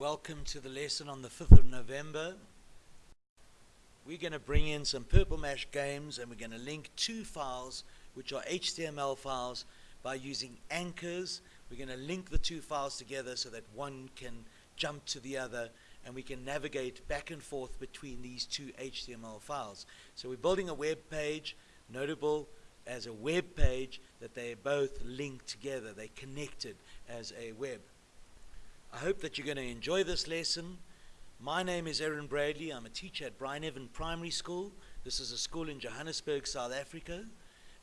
Welcome to the lesson on the 5th of November. We're going to bring in some Purple Mash games and we're going to link two files which are HTML files by using anchors. We're going to link the two files together so that one can jump to the other and we can navigate back and forth between these two HTML files. So we're building a web page, notable as a web page that they're both linked together. They're connected as a web. I hope that you're going to enjoy this lesson. My name is Aaron Bradley. I'm a teacher at Bryneven Primary School. This is a school in Johannesburg, South Africa.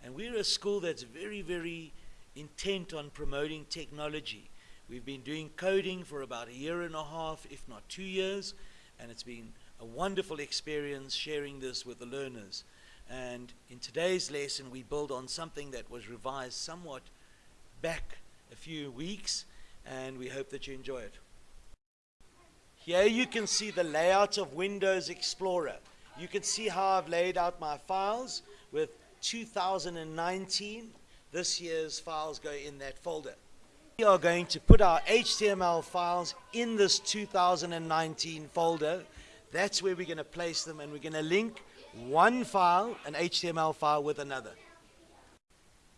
And we're a school that's very, very intent on promoting technology. We've been doing coding for about a year and a half, if not two years, and it's been a wonderful experience sharing this with the learners. And in today's lesson, we build on something that was revised somewhat back a few weeks and we hope that you enjoy it. Here you can see the layout of Windows Explorer. You can see how I've laid out my files with 2019. This year's files go in that folder. We are going to put our HTML files in this 2019 folder. That's where we're going to place them and we're going to link one file, an HTML file, with another.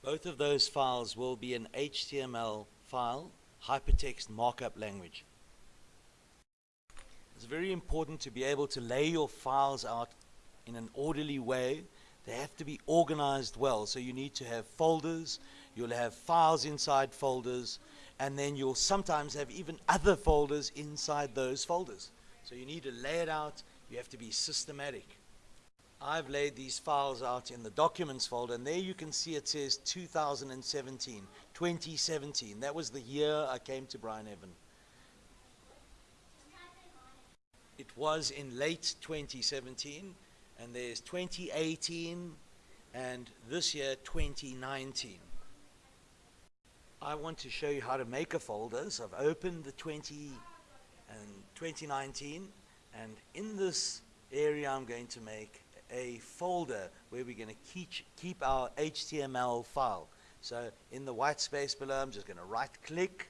Both of those files will be an HTML file hypertext markup language. It's very important to be able to lay your files out in an orderly way. They have to be organized well. So you need to have folders, you'll have files inside folders, and then you'll sometimes have even other folders inside those folders. So you need to lay it out, you have to be systematic. I've laid these files out in the documents folder and there you can see it says 2017, 2017. That was the year I came to Bryneven. It was in late 2017 and there's 2018 and this year 2019. I want to show you how to make a folder. So I've opened the 20 and 2019 and in this area I'm going to make a folder where we're going to keep, keep our HTML file. So in the white space below, I'm just going to right click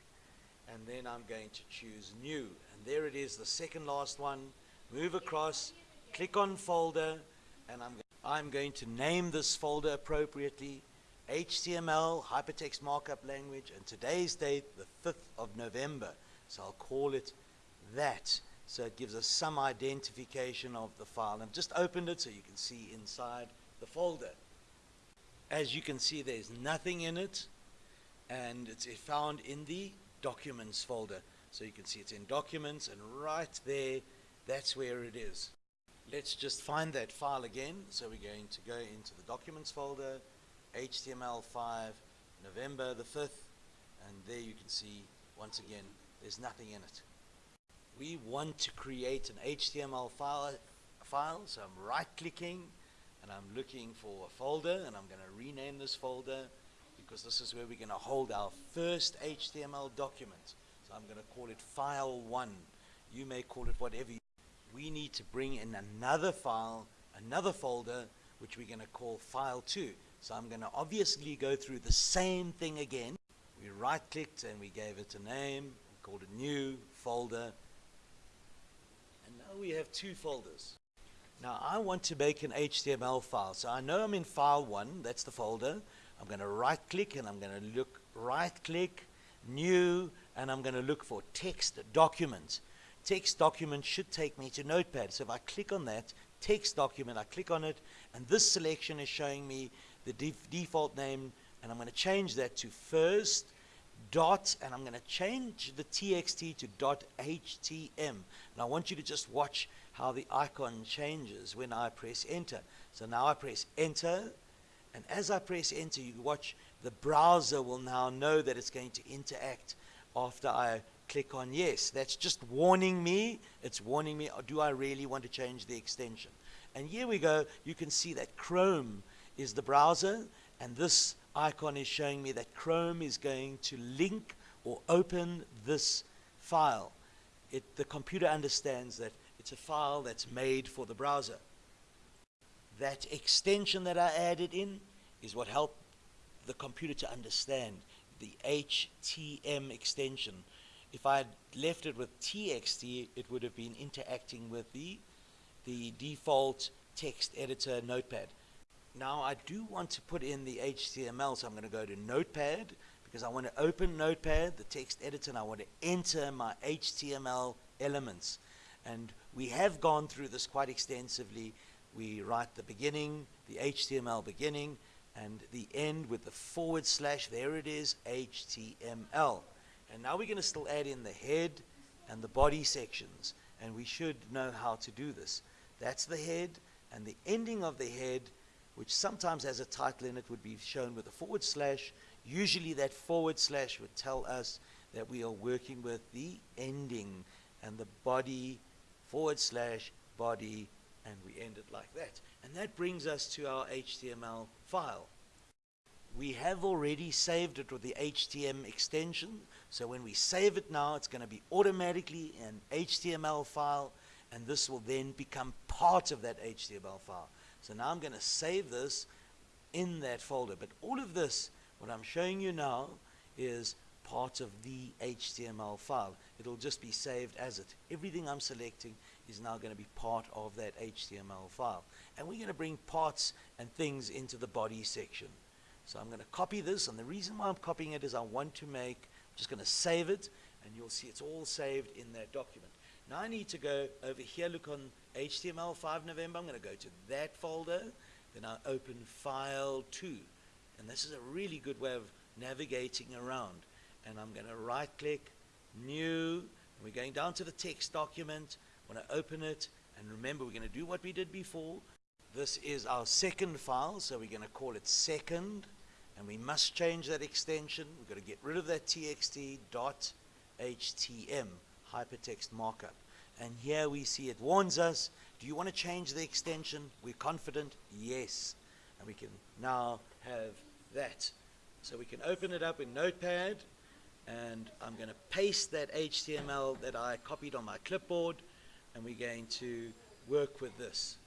and then I'm going to choose new. And there it is, the second last one. Move across, click on folder, and I'm, I'm going to name this folder appropriately. HTML, Hypertext Markup Language, and today's date, the 5th of November. So I'll call it that. So it gives us some identification of the file. I've just opened it so you can see inside the folder. As you can see, there's nothing in it, and it's found in the Documents folder. So you can see it's in Documents, and right there, that's where it is. Let's just find that file again. So we're going to go into the Documents folder, HTML5, November the 5th, and there you can see, once again, there's nothing in it we want to create an HTML file, file so I'm right clicking and I'm looking for a folder and I'm going to rename this folder because this is where we're going to hold our first HTML document. So I'm going to call it file 1. You may call it whatever you We need to bring in another file, another folder, which we're going to call file 2. So I'm going to obviously go through the same thing again. We right clicked and we gave it a name, we called it new folder, we have two folders. Now I want to make an HTML file. So I know I'm in file one, that's the folder. I'm going to right click and I'm going to look right click, new, and I'm going to look for text document. Text document should take me to Notepad. So if I click on that, text document, I click on it, and this selection is showing me the def default name, and I'm going to change that to first dot, and I'm going to change the txt to dot htm. And I want you to just watch how the icon changes when I press enter. So now I press enter, and as I press enter, you watch the browser will now know that it's going to interact after I click on yes. That's just warning me. It's warning me, do I really want to change the extension? And here we go. You can see that Chrome is the browser, and this icon is showing me that Chrome is going to link or open this file. It, the computer understands that it's a file that's made for the browser. That extension that I added in is what helped the computer to understand the HTM extension. if I had left it with TXT, it would have been interacting with the, the default text editor notepad. Now I do want to put in the HTML, so I'm going to go to Notepad because I want to open Notepad, the text editor, and I want to enter my HTML elements. And we have gone through this quite extensively. We write the beginning, the HTML beginning, and the end with the forward slash. There it is, HTML. And now we're going to still add in the head and the body sections. And we should know how to do this. That's the head, and the ending of the head which sometimes has a title in it, would be shown with a forward slash. Usually that forward slash would tell us that we are working with the ending and the body forward slash body and we end it like that. And that brings us to our HTML file. We have already saved it with the HTML extension. So when we save it now, it's going to be automatically an HTML file and this will then become part of that HTML file. So now I'm going to save this in that folder. But all of this, what I'm showing you now, is part of the HTML file. It'll just be saved as it. Everything I'm selecting is now going to be part of that HTML file. And we're going to bring parts and things into the body section. So I'm going to copy this, and the reason why I'm copying it is I want to make, I'm just going to save it, and you'll see it's all saved in that document. Now I need to go over here, look on HTML 5 November. I'm going to go to that folder. Then I open File 2. And this is a really good way of navigating around. And I'm going to right click, New. And we're going down to the text document. I want to open it. And remember, we're going to do what we did before. This is our second file, so we're going to call it second. And we must change that extension. We've got to get rid of that txt dot htm hypertext markup. And here we see it warns us, do you want to change the extension? We're confident, yes. And we can now have that. So we can open it up in Notepad, and I'm going to paste that HTML that I copied on my clipboard, and we're going to work with this.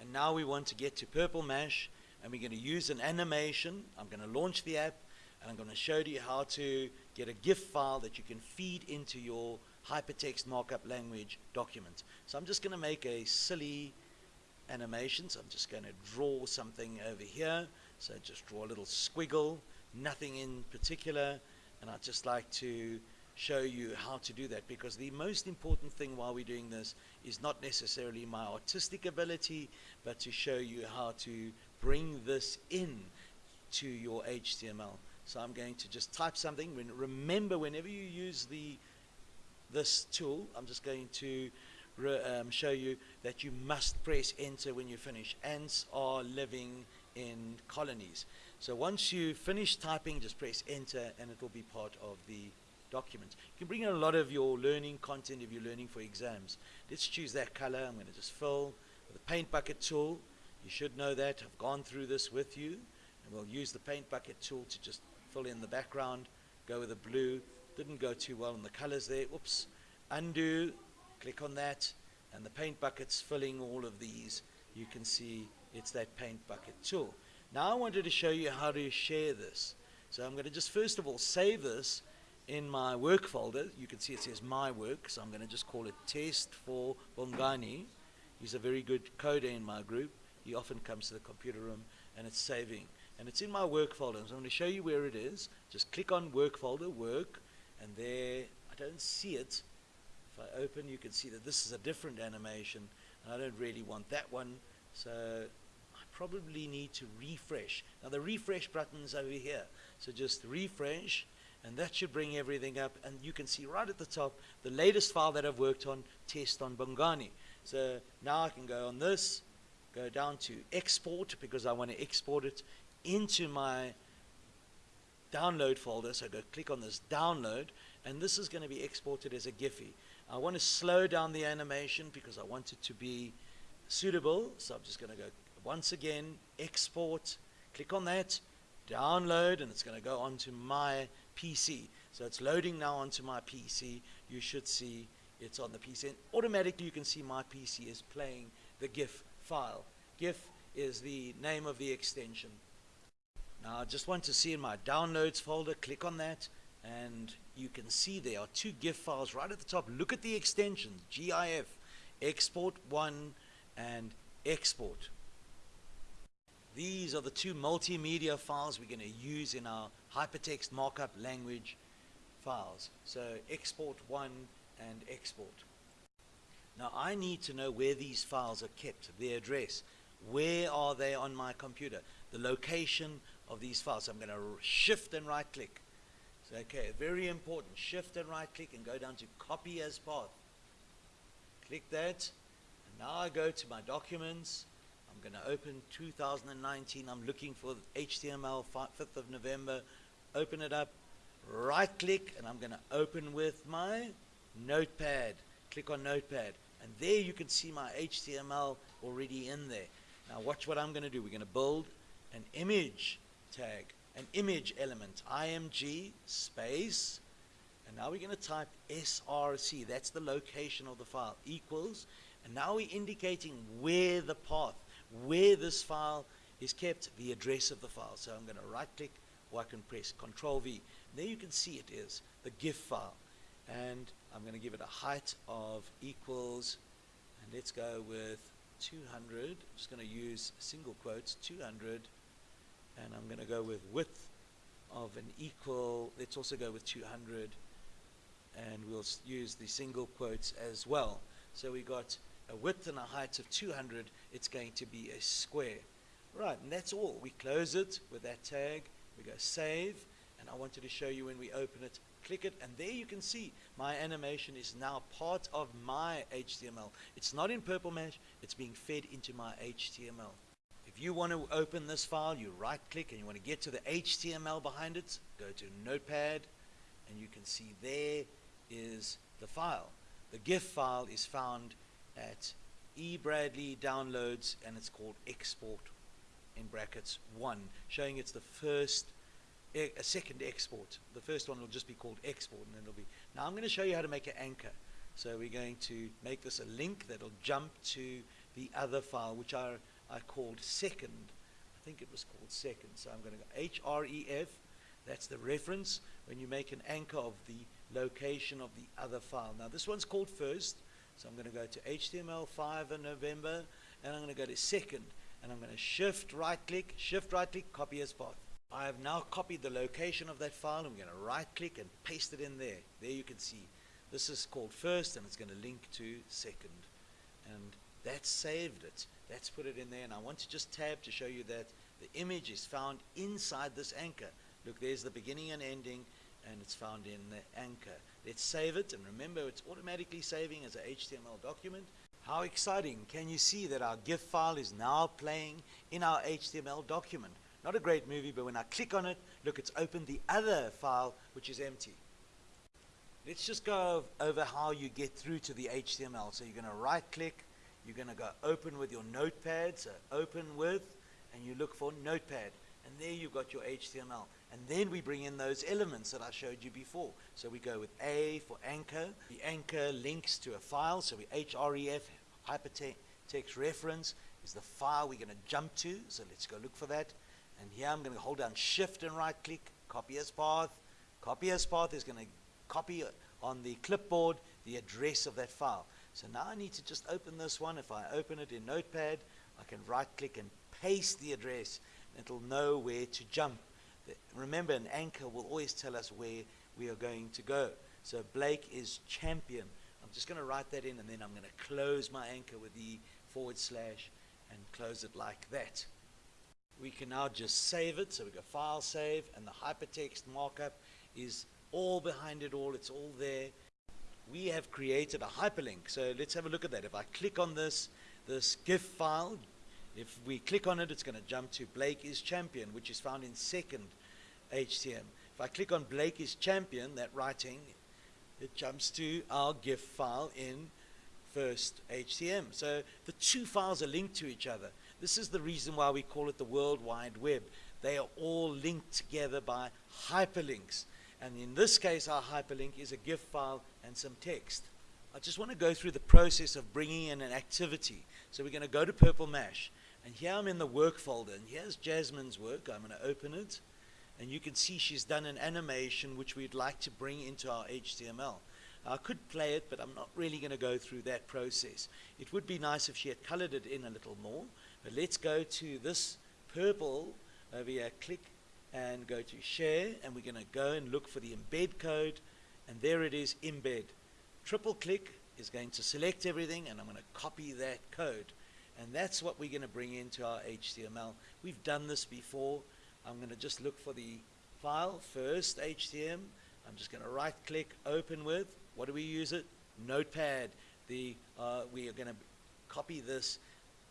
And now we want to get to Purple Mash, and we're going to use an animation. I'm going to launch the app, and I'm going to show you how to get a GIF file that you can feed into your hypertext markup language document. So I'm just going to make a silly animation. So I'm just going to draw something over here. So just draw a little squiggle, nothing in particular. And I'd just like to show you how to do that because the most important thing while we're doing this is not necessarily my artistic ability, but to show you how to bring this in to your HTML. So I'm going to just type something. When, remember, whenever you use the this tool, I'm just going to um, show you that you must press enter when you finish. Ants are living in colonies. So once you finish typing, just press enter and it will be part of the document. You can bring in a lot of your learning content if you're learning for exams. Let's choose that color. I'm going to just fill with the paint bucket tool. You should know that. I've gone through this with you. And we'll use the paint bucket tool to just fill in the background, go with the blue. Didn't go too well in the colors there. Oops. Undo. Click on that. And the paint bucket's filling all of these. You can see it's that paint bucket tool. Now I wanted to show you how to share this. So I'm going to just first of all save this in my work folder. You can see it says my work. So I'm going to just call it test for Bongani. He's a very good coder in my group. He often comes to the computer room and it's saving and it's in my work folder. So I'm going to show you where it is. Just click on work folder, work, and there, I don't see it. If I open, you can see that this is a different animation, and I don't really want that one. So I probably need to refresh. Now the refresh button is over here. So just refresh, and that should bring everything up. And you can see right at the top, the latest file that I've worked on, test on Bongani. So now I can go on this, go down to export because I want to export it into my download folder. So go click on this download, and this is going to be exported as a Giphy. I want to slow down the animation because I want it to be suitable. So I'm just going to go once again, export, click on that, download, and it's going to go onto my PC. So it's loading now onto my PC. You should see it's on the PC. And automatically you can see my PC is playing the GIF file. GIF is the name of the extension. Now I just want to see in my downloads folder, click on that, and you can see there are two GIF files right at the top. Look at the extensions, GIF, export 1 and export. These are the two multimedia files we're going to use in our hypertext markup language files. So export 1 and export. Now I need to know where these files are kept, the address. Where are they on my computer? The location of these files. I'm going to shift and right click. So, okay, very important. Shift and right click and go down to copy as path. Click that. And now I go to my documents. I'm going to open 2019. I'm looking for HTML 5th of November. Open it up. Right click and I'm going to open with my notepad. Click on notepad. And there you can see my HTML already in there. Now watch what I'm going to do. We're going to build an image tag, an image element, img space, and now we're going to type src, that's the location of the file, equals, and now we're indicating where the path, where this file is kept, the address of the file. So I'm going to right click or I can press Control V. There you can see it is the GIF file. And I'm going to give it a height of equals, and let's go with 200. I'm just going to use single quotes, 200 and I'm going to go with width of an equal let's also go with 200 and we'll use the single quotes as well. So we got a width and a height of 200 it's going to be a square. Right and that's all. We close it with that tag. We go save. And I wanted to show you when we open it click it and there you can see my animation is now part of my HTML it's not in Purple Mash it's being fed into my HTML if you want to open this file, you right click and you want to get to the HTML behind it, go to Notepad and you can see there is the file. The GIF file is found at eBradley downloads and it's called export in brackets 1 showing it's the first a second export the first one will just be called export and then it'll be now I'm going to show you how to make an anchor so we're going to make this a link that'll jump to the other file which are I called second. I think it was called second. So I'm going to go H-R-E-F. That's the reference when you make an anchor of the location of the other file. Now this one's called first. So I'm going to go to HTML5 in November and I'm going to go to second and I'm going to shift right click, shift right click, copy as path. I have now copied the location of that file. I'm going to right click and paste it in there. There you can see this is called first and it's going to link to second. And that saved it. Let's put it in there and I want to just tab to show you that the image is found inside this anchor. Look, there's the beginning and ending and it's found in the anchor. Let's save it and remember it's automatically saving as a HTML document. How exciting. Can you see that our GIF file is now playing in our HTML document? Not a great movie, but when I click on it, look, it's opened the other file, which is empty. Let's just go over how you get through to the HTML. So you're going to right click, you're going to go open with your notepad, so uh, open with, and you look for notepad. And there you've got your HTML. And then we bring in those elements that I showed you before. So we go with A for anchor. The anchor links to a file. So we href, hypertext reference, is the file we're going to jump to. So let's go look for that. And here I'm going to hold down shift and right click, copy as path. Copy as path is going to copy on the clipboard the address of that file. So now I need to just open this one. If I open it in Notepad, I can right click and paste the address. It'll know where to jump. Remember, an anchor will always tell us where we are going to go. So Blake is champion. I'm just going to write that in and then I'm going to close my anchor with the forward slash and close it like that. We can now just save it. So we go file save and the hypertext markup is all behind it all. It's all there we have created a hyperlink. So let's have a look at that. If I click on this, this GIF file, if we click on it, it's going to jump to Blake is champion, which is found in second HTM. If I click on Blake is champion, that writing, it jumps to our GIF file in first HTM. So the two files are linked to each other. This is the reason why we call it the World Wide Web. They are all linked together by hyperlinks. And in this case, our hyperlink is a GIF file and some text. I just want to go through the process of bringing in an activity. So we're going to go to Purple Mash. And here I'm in the work folder. And here's Jasmine's work. I'm going to open it. And you can see she's done an animation which we'd like to bring into our HTML. I could play it, but I'm not really going to go through that process. It would be nice if she had colored it in a little more. But let's go to this purple over here, click and go to share, and we're going to go and look for the embed code, and there it is, embed. Triple click is going to select everything, and I'm going to copy that code. And that's what we're going to bring into our HTML. We've done this before. I'm going to just look for the file first, HTML. I'm just going to right click, open with. What do we use it? Notepad. The, uh, we are going to copy this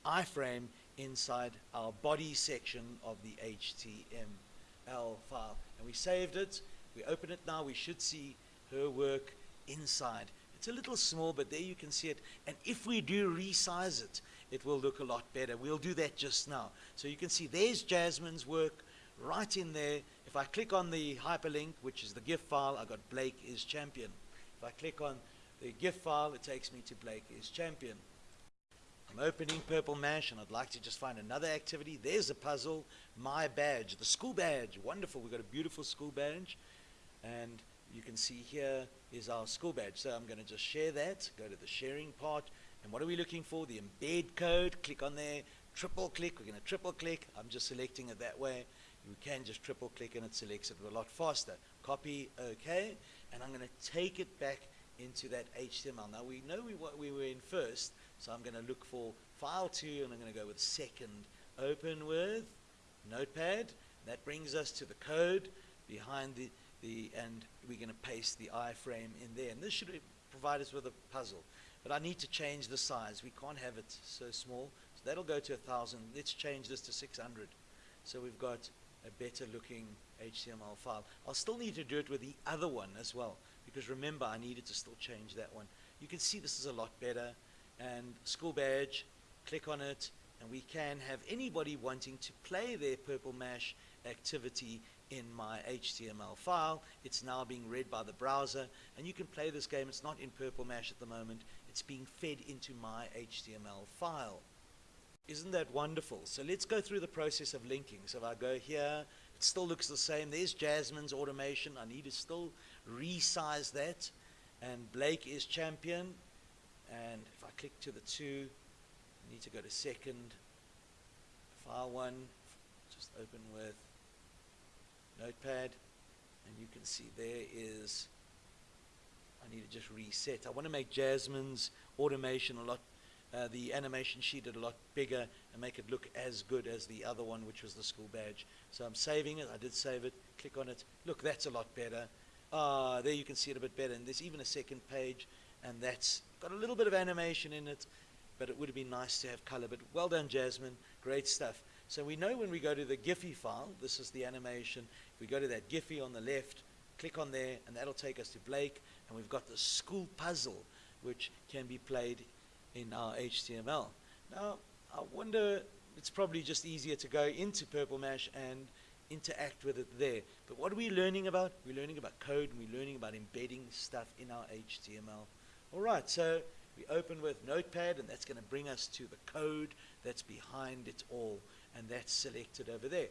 iframe inside our body section of the HTML file. And we saved it. We open it now. We should see her work inside. It's a little small, but there you can see it. And if we do resize it, it will look a lot better. We'll do that just now. So you can see there's Jasmine's work right in there. If I click on the hyperlink, which is the GIF file, I got Blake is champion. If I click on the GIF file, it takes me to Blake is champion. I'm opening Purple Mash and I'd like to just find another activity. There's a puzzle, my badge, the school badge. Wonderful, we've got a beautiful school badge. And you can see here is our school badge. So I'm going to just share that, go to the sharing part. And what are we looking for? The embed code. Click on there, triple click. We're going to triple click. I'm just selecting it that way. You can just triple click and it selects it a lot faster. Copy, OK. And I'm going to take it back into that HTML. Now we know we, what we were in first, so I'm going to look for file 2 and I'm going to go with second. Open with Notepad. That brings us to the code behind the, the and we're going to paste the iframe in there. And this should provide us with a puzzle. But I need to change the size. We can't have it so small. So that'll go to 1,000. Let's change this to 600. So we've got a better looking HTML file. I'll still need to do it with the other one as well because remember I needed to still change that one. You can see this is a lot better and school badge, click on it, and we can have anybody wanting to play their Purple Mash activity in my HTML file. It's now being read by the browser, and you can play this game. It's not in Purple Mash at the moment. It's being fed into my HTML file. Isn't that wonderful? So let's go through the process of linking. So if I go here, it still looks the same. There's Jasmine's automation. I need to still resize that. And Blake is champion. And if I click to the two, I need to go to second, file one, just open with notepad. And you can see there is, I need to just reset. I want to make Jasmine's automation a lot, uh, the animation sheet a lot bigger and make it look as good as the other one, which was the school badge. So I'm saving it. I did save it. Click on it. Look, that's a lot better. Ah, there you can see it a bit better. And there's even a second page, and that's got a little bit of animation in it, but it would have been nice to have color. But well done, Jasmine. Great stuff. So we know when we go to the Giphy file, this is the animation. If we go to that Giphy on the left, click on there, and that'll take us to Blake. And we've got the school puzzle, which can be played in our HTML. Now, I wonder, it's probably just easier to go into Purple Mash and interact with it there. But what are we learning about? We're learning about code and we're learning about embedding stuff in our HTML. All right, so we open with Notepad and that's going to bring us to the code that's behind it all. And that's selected over there.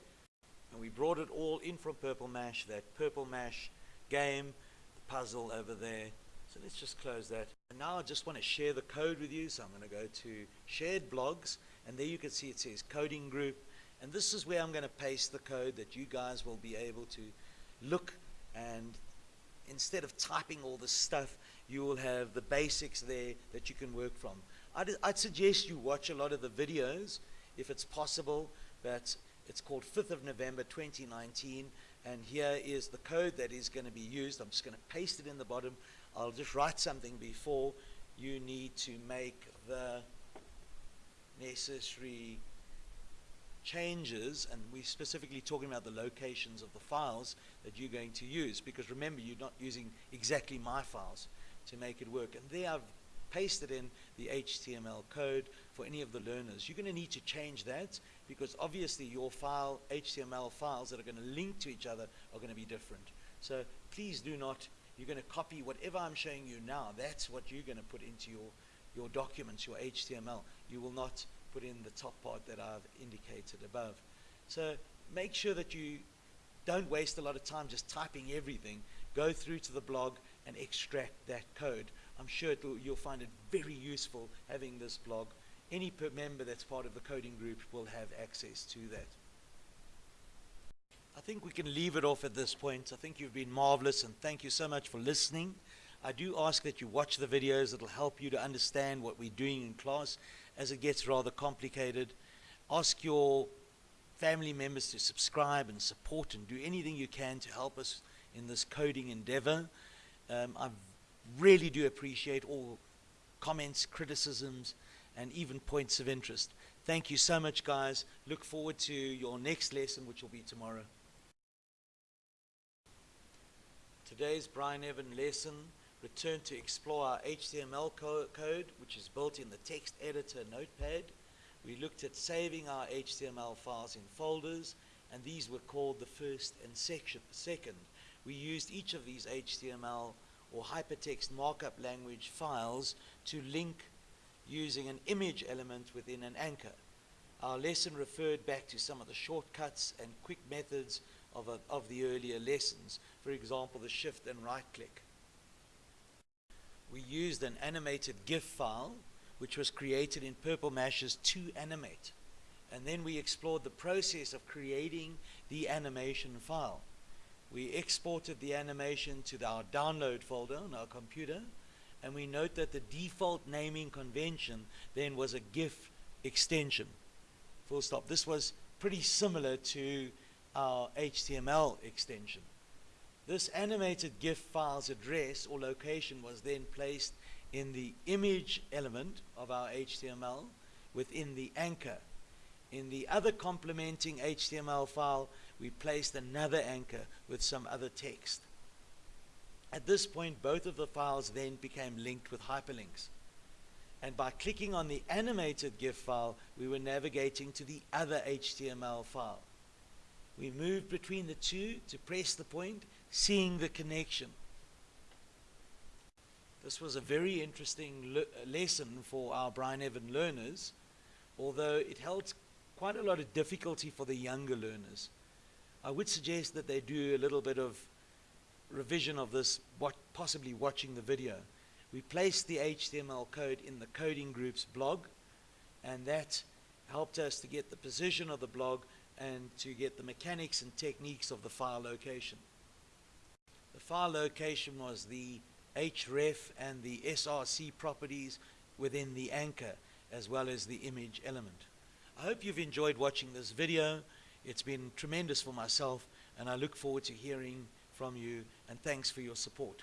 And we brought it all in from Purple Mash, that Purple Mash game, the puzzle over there. So let's just close that. And now I just want to share the code with you. So I'm going to go to shared blogs. And there you can see it says coding group. And this is where I'm going to paste the code that you guys will be able to look and instead of typing all this stuff, you will have the basics there that you can work from. I'd, I'd suggest you watch a lot of the videos if it's possible, but it's called 5th of November 2019 and here is the code that is going to be used. I'm just going to paste it in the bottom. I'll just write something before you need to make the necessary changes, and we're specifically talking about the locations of the files that you're going to use, because remember, you're not using exactly my files to make it work. And there I've pasted in the HTML code for any of the learners. You're going to need to change that, because obviously your file, HTML files that are going to link to each other are going to be different. So please do not, you're going to copy whatever I'm showing you now, that's what you're going to put into your, your documents, your HTML. You will not put in the top part that I've indicated above. So make sure that you don't waste a lot of time just typing everything. Go through to the blog and extract that code. I'm sure you'll find it very useful having this blog. Any member that's part of the coding group will have access to that. I think we can leave it off at this point. I think you've been marvelous and thank you so much for listening. I do ask that you watch the videos. It'll help you to understand what we're doing in class as it gets rather complicated. Ask your family members to subscribe and support and do anything you can to help us in this coding endeavor. Um, I really do appreciate all comments, criticisms, and even points of interest. Thank you so much, guys. Look forward to your next lesson, which will be tomorrow. Today's Bryneven lesson returned to explore our HTML co code, which is built in the text editor notepad. We looked at saving our HTML files in folders, and these were called the first and section, second. We used each of these HTML or hypertext markup language files to link using an image element within an anchor. Our lesson referred back to some of the shortcuts and quick methods of, a, of the earlier lessons, for example, the shift and right click. We used an animated GIF file, which was created in Purple Mash's 2Animate. And then we explored the process of creating the animation file. We exported the animation to the, our download folder on our computer, and we note that the default naming convention then was a GIF extension. Full stop. This was pretty similar to our HTML extension. This animated GIF file's address or location was then placed in the image element of our HTML within the anchor. In the other complementing HTML file, we placed another anchor with some other text. At this point, both of the files then became linked with hyperlinks. And by clicking on the animated GIF file, we were navigating to the other HTML file. We moved between the two to press the point, seeing the connection. This was a very interesting le lesson for our Bryneven learners, although it held quite a lot of difficulty for the younger learners. I would suggest that they do a little bit of revision of this, what, possibly watching the video. We placed the HTML code in the coding group's blog, and that helped us to get the position of the blog and to get the mechanics and techniques of the file location. The file location was the href and the src properties within the anchor as well as the image element. I hope you've enjoyed watching this video. It's been tremendous for myself and I look forward to hearing from you and thanks for your support.